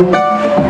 Música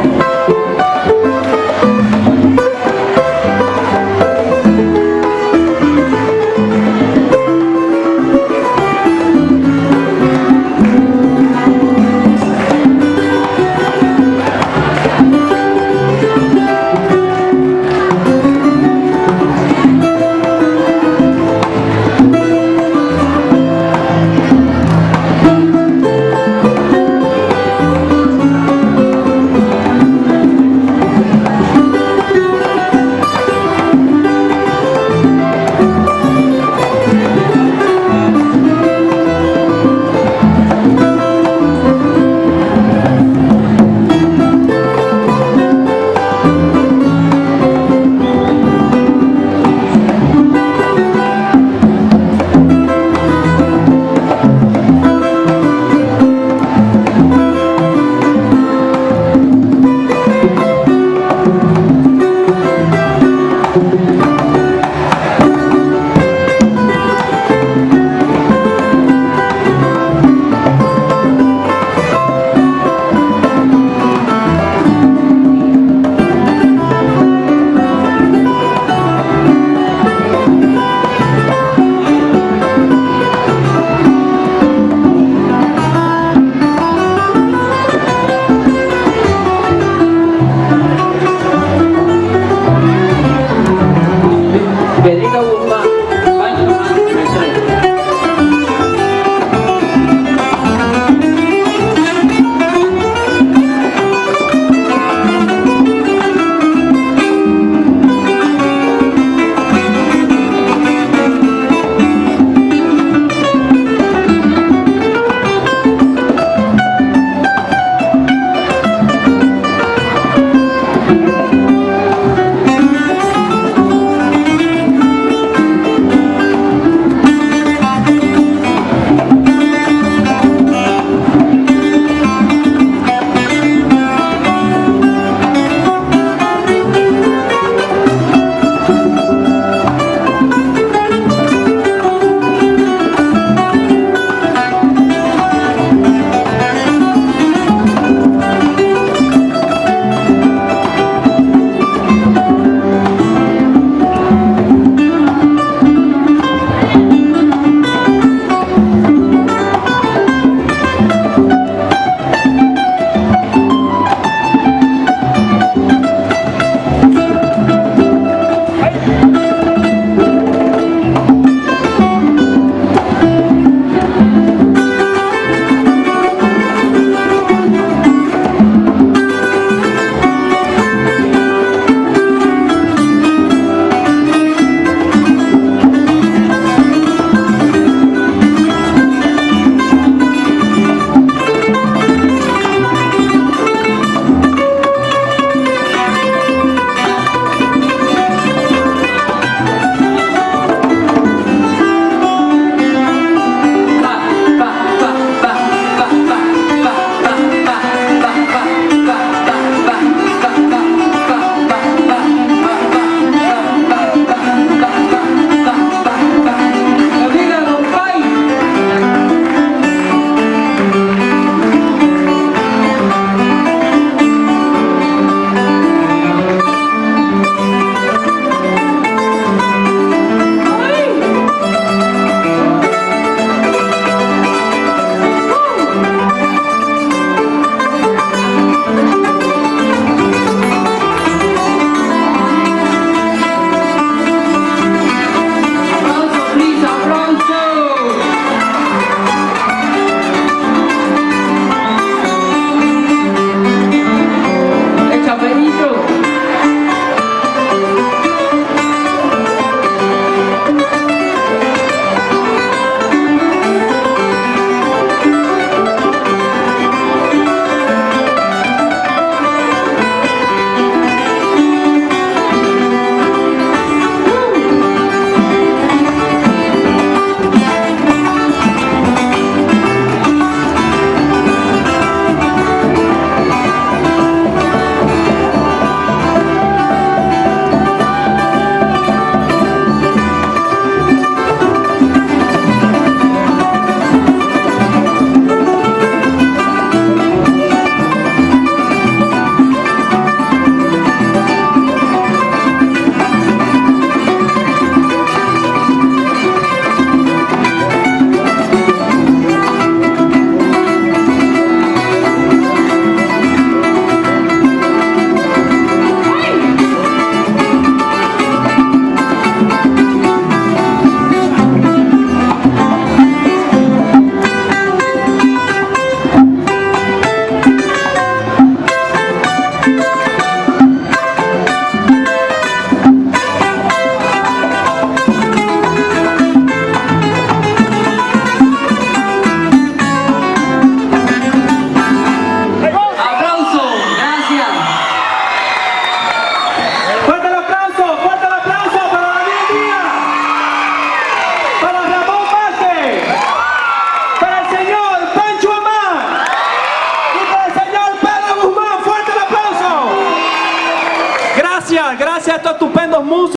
most